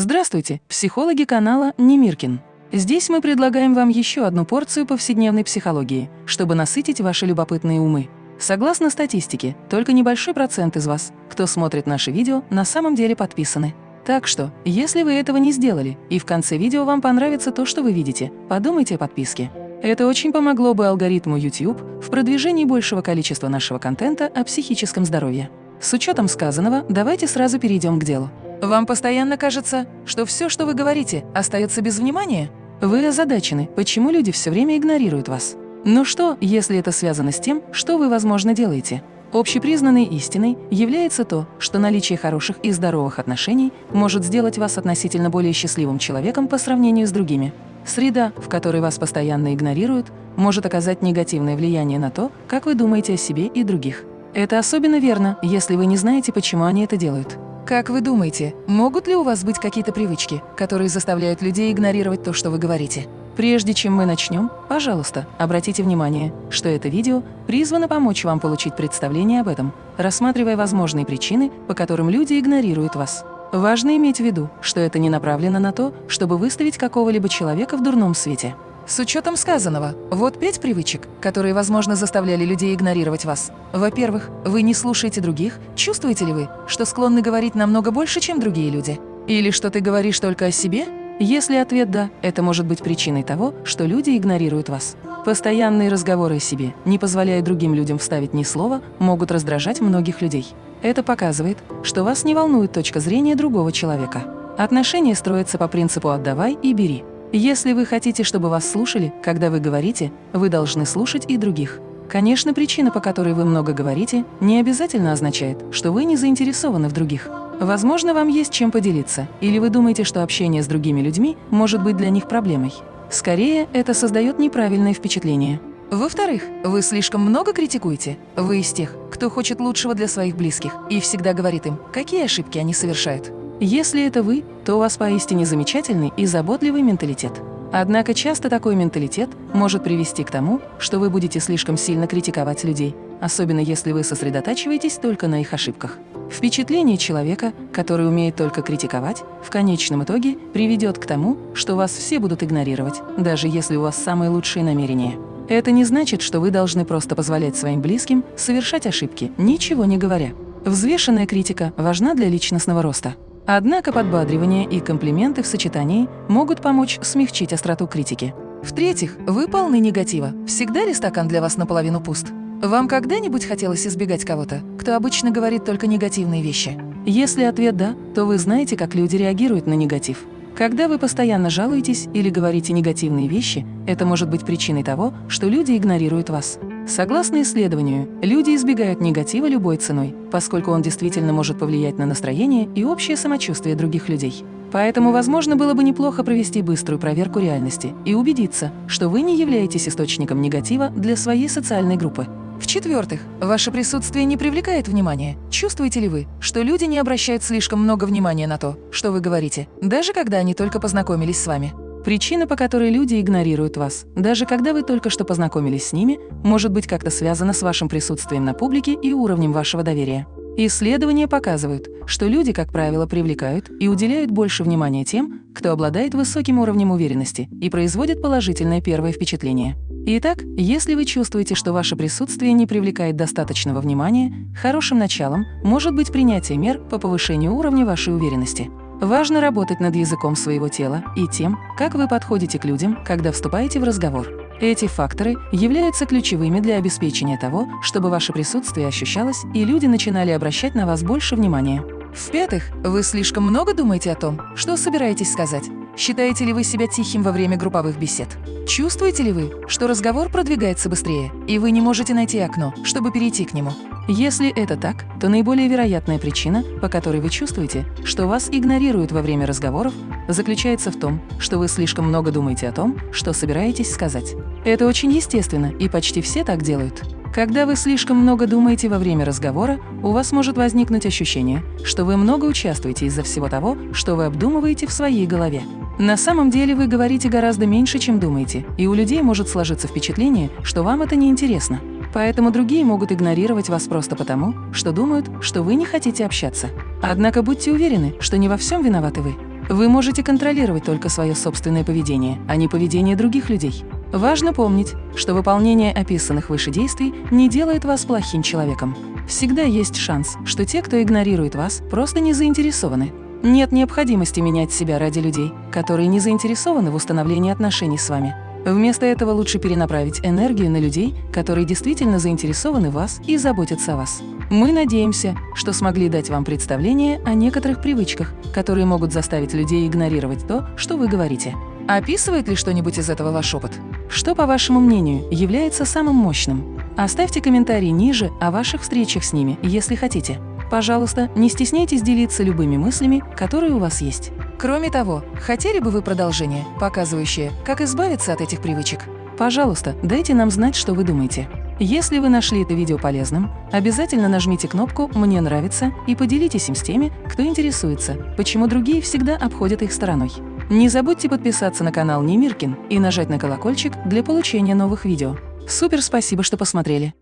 Здравствуйте, психологи канала Немиркин. Здесь мы предлагаем вам еще одну порцию повседневной психологии, чтобы насытить ваши любопытные умы. Согласно статистике, только небольшой процент из вас, кто смотрит наши видео, на самом деле подписаны. Так что, если вы этого не сделали, и в конце видео вам понравится то, что вы видите, подумайте о подписке. Это очень помогло бы алгоритму YouTube в продвижении большего количества нашего контента о психическом здоровье. С учетом сказанного, давайте сразу перейдем к делу. Вам постоянно кажется, что все, что вы говорите, остается без внимания? Вы озадачены, почему люди все время игнорируют вас. Но что, если это связано с тем, что вы, возможно, делаете? Общепризнанной истиной является то, что наличие хороших и здоровых отношений может сделать вас относительно более счастливым человеком по сравнению с другими. Среда, в которой вас постоянно игнорируют, может оказать негативное влияние на то, как вы думаете о себе и других. Это особенно верно, если вы не знаете, почему они это делают. Как вы думаете, могут ли у вас быть какие-то привычки, которые заставляют людей игнорировать то, что вы говорите? Прежде чем мы начнем, пожалуйста, обратите внимание, что это видео призвано помочь вам получить представление об этом, рассматривая возможные причины, по которым люди игнорируют вас. Важно иметь в виду, что это не направлено на то, чтобы выставить какого-либо человека в дурном свете. С учетом сказанного, вот пять привычек, которые, возможно, заставляли людей игнорировать вас. Во-первых, вы не слушаете других. Чувствуете ли вы, что склонны говорить намного больше, чем другие люди? Или что ты говоришь только о себе? Если ответ «да», это может быть причиной того, что люди игнорируют вас. Постоянные разговоры о себе, не позволяя другим людям вставить ни слова, могут раздражать многих людей. Это показывает, что вас не волнует точка зрения другого человека. Отношения строятся по принципу «отдавай и бери». Если вы хотите, чтобы вас слушали, когда вы говорите, вы должны слушать и других. Конечно, причина, по которой вы много говорите, не обязательно означает, что вы не заинтересованы в других. Возможно, вам есть чем поделиться, или вы думаете, что общение с другими людьми может быть для них проблемой. Скорее, это создает неправильное впечатление. Во-вторых, вы слишком много критикуете. Вы из тех, кто хочет лучшего для своих близких и всегда говорит им, какие ошибки они совершают. Если это вы, то у вас поистине замечательный и заботливый менталитет. Однако часто такой менталитет может привести к тому, что вы будете слишком сильно критиковать людей, особенно если вы сосредотачиваетесь только на их ошибках. Впечатление человека, который умеет только критиковать, в конечном итоге приведет к тому, что вас все будут игнорировать, даже если у вас самые лучшие намерения. Это не значит, что вы должны просто позволять своим близким совершать ошибки, ничего не говоря. Взвешенная критика важна для личностного роста. Однако подбадривание и комплименты в сочетании могут помочь смягчить остроту критики. В-третьих, вы полны негатива. Всегда ли стакан для вас наполовину пуст? Вам когда-нибудь хотелось избегать кого-то, кто обычно говорит только негативные вещи? Если ответ «да», то вы знаете, как люди реагируют на негатив. Когда вы постоянно жалуетесь или говорите негативные вещи, это может быть причиной того, что люди игнорируют вас. Согласно исследованию, люди избегают негатива любой ценой, поскольку он действительно может повлиять на настроение и общее самочувствие других людей. Поэтому, возможно, было бы неплохо провести быструю проверку реальности и убедиться, что вы не являетесь источником негатива для своей социальной группы. В-четвертых, ваше присутствие не привлекает внимания. Чувствуете ли вы, что люди не обращают слишком много внимания на то, что вы говорите, даже когда они только познакомились с вами? Причина, по которой люди игнорируют вас, даже когда вы только что познакомились с ними, может быть как-то связана с вашим присутствием на публике и уровнем вашего доверия. Исследования показывают, что люди, как правило, привлекают и уделяют больше внимания тем, кто обладает высоким уровнем уверенности и производит положительное первое впечатление. Итак, если вы чувствуете, что ваше присутствие не привлекает достаточного внимания, хорошим началом может быть принятие мер по повышению уровня вашей уверенности. Важно работать над языком своего тела и тем, как вы подходите к людям, когда вступаете в разговор. Эти факторы являются ключевыми для обеспечения того, чтобы ваше присутствие ощущалось и люди начинали обращать на вас больше внимания. В-пятых, вы слишком много думаете о том, что собираетесь сказать. Считаете ли вы себя тихим во время групповых бесед? Чувствуете ли вы, что разговор продвигается быстрее, и вы не можете найти окно, чтобы перейти к нему? Если это так, то наиболее вероятная причина, по которой вы чувствуете, что вас игнорируют во время разговоров, заключается в том, что вы слишком много думаете о том, что собираетесь сказать. Это очень естественно, и почти все так делают. Когда вы слишком много думаете во время разговора, у вас может возникнуть ощущение, что вы много участвуете из-за всего того, что вы обдумываете в своей голове. На самом деле вы говорите гораздо меньше, чем думаете, и у людей может сложиться впечатление, что вам это не интересно. Поэтому другие могут игнорировать вас просто потому, что думают, что вы не хотите общаться. Однако будьте уверены, что не во всем виноваты вы. Вы можете контролировать только свое собственное поведение, а не поведение других людей. Важно помнить, что выполнение описанных выше действий не делает вас плохим человеком. Всегда есть шанс, что те, кто игнорирует вас, просто не заинтересованы. Нет необходимости менять себя ради людей, которые не заинтересованы в установлении отношений с вами. Вместо этого лучше перенаправить энергию на людей, которые действительно заинтересованы в вас и заботятся о вас. Мы надеемся, что смогли дать вам представление о некоторых привычках, которые могут заставить людей игнорировать то, что вы говорите. Описывает ли что-нибудь из этого ваш опыт? Что, по вашему мнению, является самым мощным? Оставьте комментарий ниже о ваших встречах с ними, если хотите. Пожалуйста, не стесняйтесь делиться любыми мыслями, которые у вас есть. Кроме того, хотели бы вы продолжение, показывающее, как избавиться от этих привычек? Пожалуйста, дайте нам знать, что вы думаете. Если вы нашли это видео полезным, обязательно нажмите кнопку «Мне нравится» и поделитесь им с теми, кто интересуется, почему другие всегда обходят их стороной. Не забудьте подписаться на канал Немиркин и нажать на колокольчик для получения новых видео. Супер спасибо, что посмотрели!